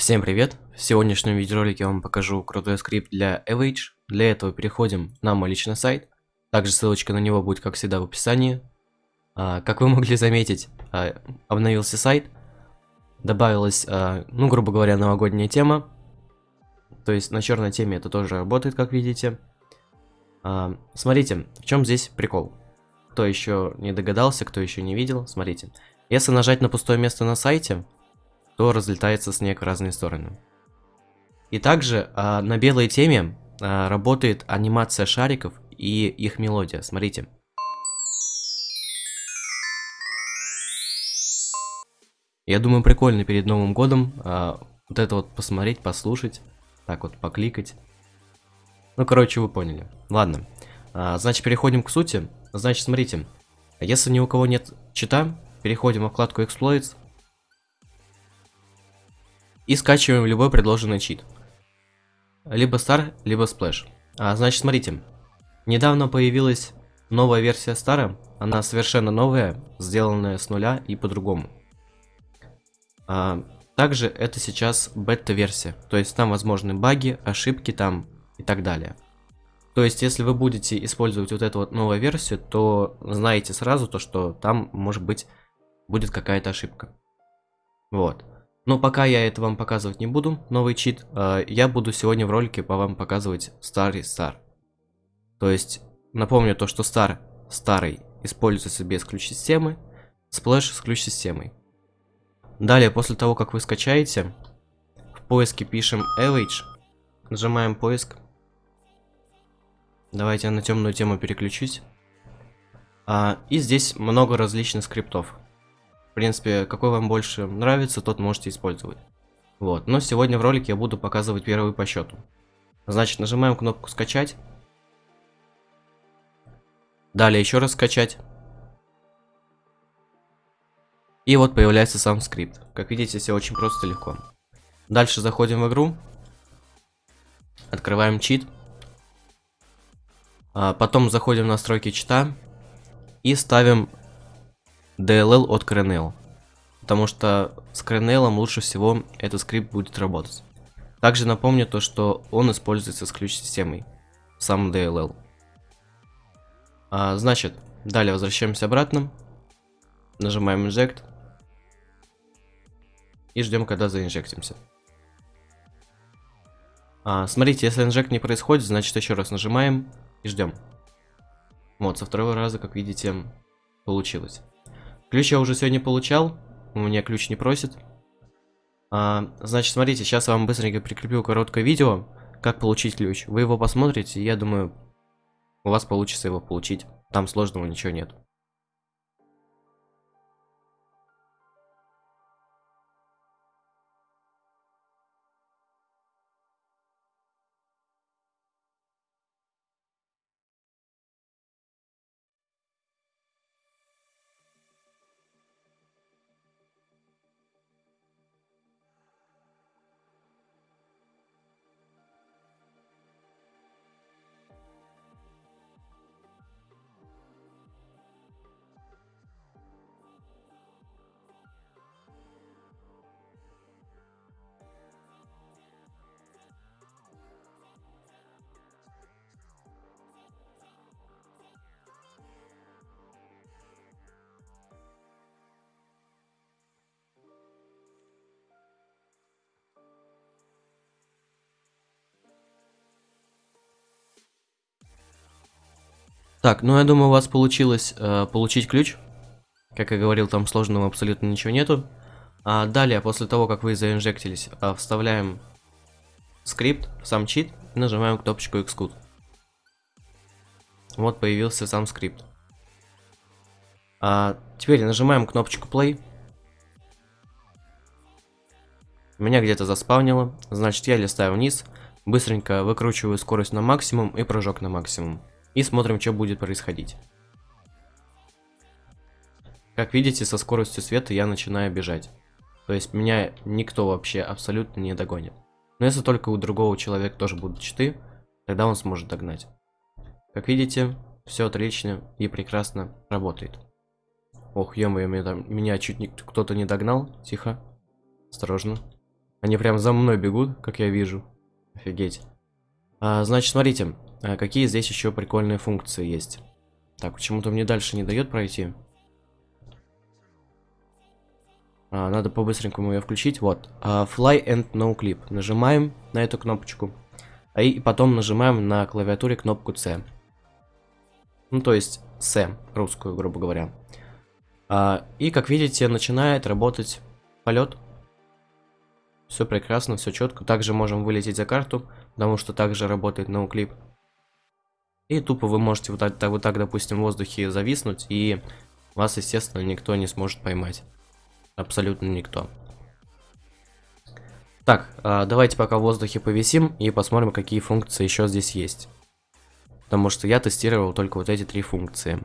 Всем привет! В сегодняшнем видеоролике я вам покажу крутой скрипт для Avage. Для этого переходим на мой личный сайт. Также ссылочка на него будет, как всегда, в описании. А, как вы могли заметить, а, обновился сайт. Добавилась, а, ну, грубо говоря, новогодняя тема. То есть на черной теме это тоже работает, как видите. А, смотрите, в чем здесь прикол. Кто еще не догадался, кто еще не видел, смотрите. Если нажать на пустое место на сайте, то разлетается снег в разные стороны. И также а, на белой теме а, работает анимация шариков и их мелодия. Смотрите. Я думаю, прикольно перед Новым годом а, вот это вот посмотреть, послушать, так вот покликать. Ну, короче, вы поняли. Ладно. А, значит, переходим к сути. Значит, смотрите. Если ни у кого нет чита, переходим в вкладку Exploits, и скачиваем любой предложенный чит. Либо Star, либо Splash. А, значит, смотрите. Недавно появилась новая версия Star. Она совершенно новая, сделанная с нуля и по-другому. А, также это сейчас бета-версия. То есть там возможны баги, ошибки там и так далее. То есть, если вы будете использовать вот эту вот новую версию, то знаете сразу то, что там, может быть, будет какая-то ошибка. Вот. Но пока я это вам показывать не буду, новый чит, э, я буду сегодня в ролике по вам показывать старый Star. То есть, напомню то, что Star старый используется без ключ-системы, Splash с ключ-системой. Далее, после того, как вы скачаете, в поиске пишем Avage, нажимаем поиск. Давайте я на темную тему переключусь. А, и здесь много различных скриптов. Принципе, какой вам больше нравится, тот можете использовать. Вот, но сегодня в ролике я буду показывать первый по счету. Значит, нажимаем кнопку скачать. Далее еще раз скачать. И вот появляется сам скрипт. Как видите, все очень просто и легко. Дальше заходим в игру. Открываем чит. А, потом заходим в настройки чита. И ставим DLL от Kernel. Потому что с Kernel лучше всего этот скрипт будет работать. Также напомню то, что он используется с ключ-системой. Сам DLL. А, значит, далее возвращаемся обратно. Нажимаем Inject. И ждем, когда заинжектимся. А, смотрите, если инжект не происходит, значит еще раз нажимаем и ждем. Вот, со второго раза, как видите, получилось. Ключ я уже сегодня получал. У меня ключ не просит. А, значит, смотрите, сейчас я вам быстренько прикреплю короткое видео, как получить ключ. Вы его посмотрите, и я думаю, у вас получится его получить. Там сложного ничего нет. Так, ну я думаю, у вас получилось э, получить ключ. Как я говорил, там сложного абсолютно ничего нету. А далее, после того, как вы заинжектились, э, вставляем скрипт, сам чит, и нажимаем кнопочку Xcode. Вот появился сам скрипт. А, теперь нажимаем кнопочку Play. Меня где-то заспавнило, значит я листаю вниз, быстренько выкручиваю скорость на максимум и прыжок на максимум. И смотрим, что будет происходить. Как видите, со скоростью света я начинаю бежать. То есть меня никто вообще абсолютно не догонит. Но если только у другого человека тоже будут читы, тогда он сможет догнать. Как видите, все отлично и прекрасно работает. Ох, ё меня, меня чуть кто-то не догнал. Тихо. Осторожно. Они прям за мной бегут, как я вижу. Офигеть. А, значит, смотрите, какие здесь еще прикольные функции есть. Так, почему-то мне дальше не дает пройти. А, надо по-быстренькому ее включить. Вот. А, fly and no clip. Нажимаем на эту кнопочку. А и потом нажимаем на клавиатуре кнопку C. Ну, то есть C, русскую, грубо говоря. А, и, как видите, начинает работать полет. Все прекрасно, все четко. Также можем вылететь за карту, потому что также работает ноуклип. И тупо вы можете вот так, вот так, допустим, в воздухе зависнуть, и вас, естественно, никто не сможет поймать. Абсолютно никто. Так, а, давайте пока в воздухе повисим и посмотрим, какие функции еще здесь есть. Потому что я тестировал только вот эти три функции.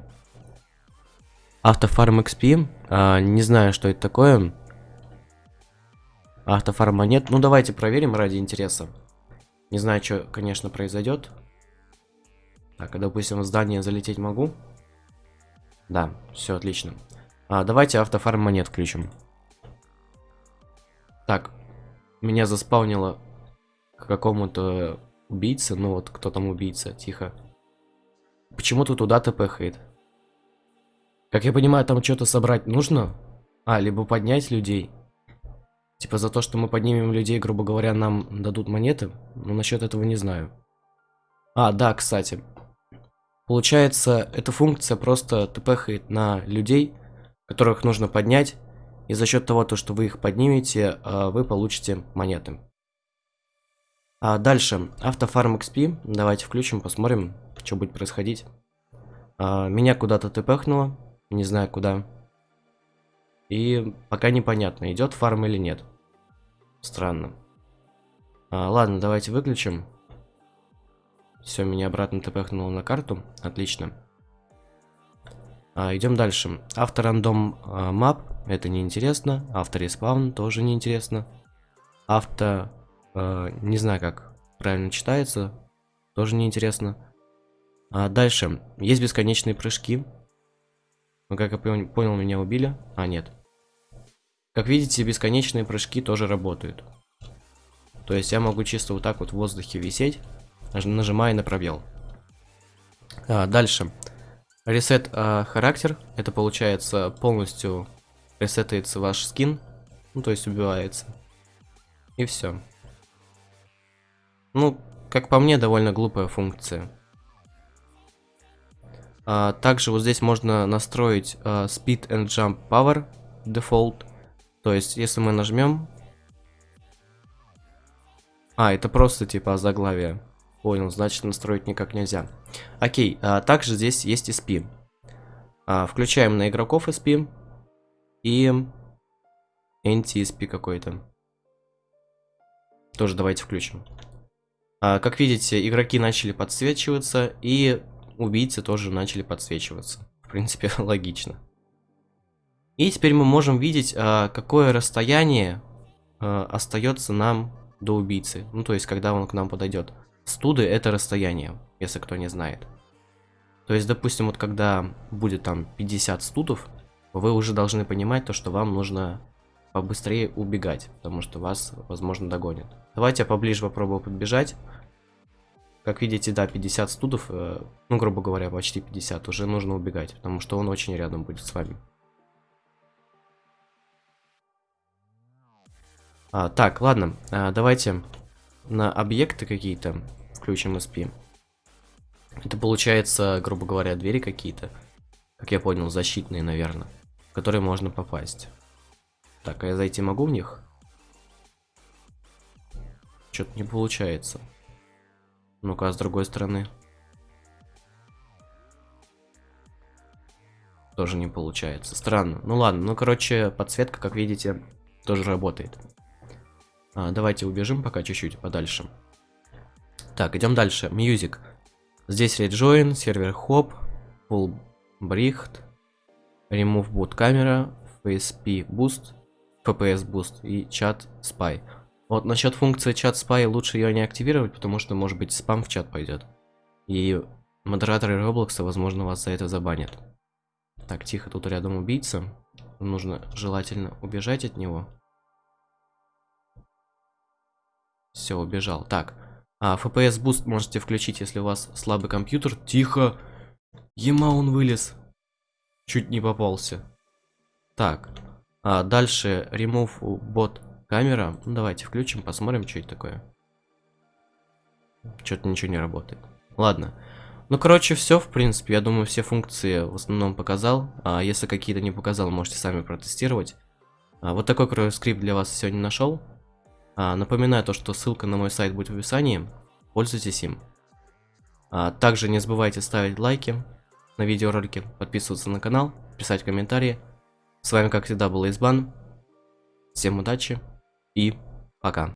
Автофарм XP, а, не знаю, что это такое. Автофарма нет. Ну, давайте проверим ради интереса. Не знаю, что, конечно, произойдет. Так, а, допустим, в здание залететь могу? Да, все отлично. А, давайте автофарм монет включим. Так, меня заспавнило к какому-то убийце. Ну вот, кто там убийца, тихо. Почему-то туда тпхает. Как я понимаю, там что-то собрать нужно? А, либо поднять людей. Типа за то, что мы поднимем людей, грубо говоря, нам дадут монеты. Но насчет этого не знаю. А, да, кстати. Получается, эта функция просто тпхает на людей, которых нужно поднять. И за счет того, то, что вы их поднимете, а, вы получите монеты. А дальше, автофарм XP. Давайте включим, посмотрим, что будет происходить. А, меня куда-то тпхнуло. Не знаю куда. И пока непонятно, идет фарм или нет. Странно. А, ладно, давайте выключим. Все, меня обратно тпхнуло на карту. Отлично. А, идем дальше. Авторандом а, map. Это неинтересно. Автореспаун тоже неинтересно. Авто... А, не знаю, как правильно читается. Тоже неинтересно. А, дальше. Есть бесконечные прыжки. Но, как я понял, меня убили. А, нет. Как видите, бесконечные прыжки тоже работают. То есть я могу чисто вот так вот в воздухе висеть, нажимая на пробел. А, дальше. Ресет а, характер. Это получается полностью ресетается ваш скин. Ну, то есть убивается. И все. Ну, как по мне, довольно глупая функция. А, также вот здесь можно настроить а, Speed and Jump Power Default. То есть, если мы нажмем... А, это просто типа заглавие. Понял, значит настроить никак нельзя. Окей, а, также здесь есть SP. А, включаем на игроков SP. И NTSP какой-то. Тоже давайте включим. А, как видите, игроки начали подсвечиваться, и убийцы тоже начали подсвечиваться. В принципе, логично. И теперь мы можем видеть, а, какое расстояние а, остается нам до убийцы. Ну, то есть, когда он к нам подойдет. Студы это расстояние, если кто не знает. То есть, допустим, вот когда будет там 50 студов, вы уже должны понимать то, что вам нужно побыстрее убегать, потому что вас, возможно, догонят. Давайте я поближе попробую подбежать. Как видите, да, 50 студов, э, ну, грубо говоря, почти 50, уже нужно убегать, потому что он очень рядом будет с вами. А, так, ладно, а, давайте на объекты какие-то включим SP. Это получается, грубо говоря, двери какие-то. Как я понял, защитные, наверное. В которые можно попасть. Так, а я зайти могу в них? Что-то не получается. Ну-ка, а с другой стороны. Тоже не получается. Странно. Ну ладно, ну короче, подсветка, как видите, тоже работает. А, давайте убежим пока чуть-чуть подальше. Так, идем дальше. Music. Здесь rejoin, сервер хоп, full bricht, remove boot camera, FSP boost, FPS boost и chat spy. Вот насчет функции чат spy лучше ее не активировать, потому что может быть спам в чат пойдет. И модераторы Роблокса, возможно, вас за это забанят. Так, тихо, тут рядом убийца. Нужно желательно убежать от него. Все, убежал. Так. А, FPS Boost можете включить, если у вас слабый компьютер. Тихо. Ема он вылез. Чуть не попался. Так. А дальше Remove Bot камера. Ну, давайте включим, посмотрим, что это такое. Что-то ничего не работает. Ладно. Ну, короче, все, в принципе. Я думаю, все функции в основном показал. А если какие-то не показал, можете сами протестировать. А, вот такой крутой скрипт для вас сегодня нашел. А, напоминаю то, что ссылка на мой сайт будет в описании. Пользуйтесь им. А, также не забывайте ставить лайки на видеоролики, подписываться на канал, писать комментарии. С вами, как всегда, был Избан. Всем удачи и пока.